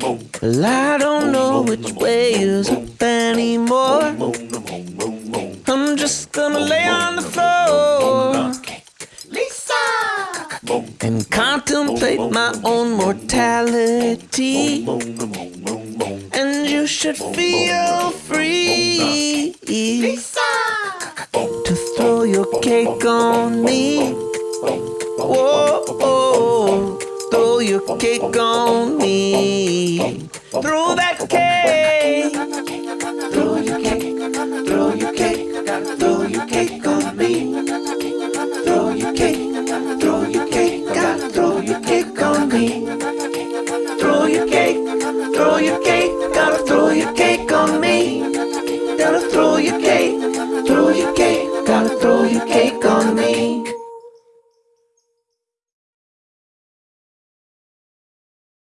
Well, I don't know which way is up anymore. I'm just gonna lay on the floor. And contemplate my own mortality. And you should feel free to throw your cake on me your cake on me. Throw that cake. Throw your cake. Throw your cake. Throw your cake on me. Throw your cake. Throw your cake. Gotta throw your cake on me. Throw your cake. Throw your cake. Gotta throw your cake on me. Gotta throw your cake. Throw your cake. Gotta throw your cake on me.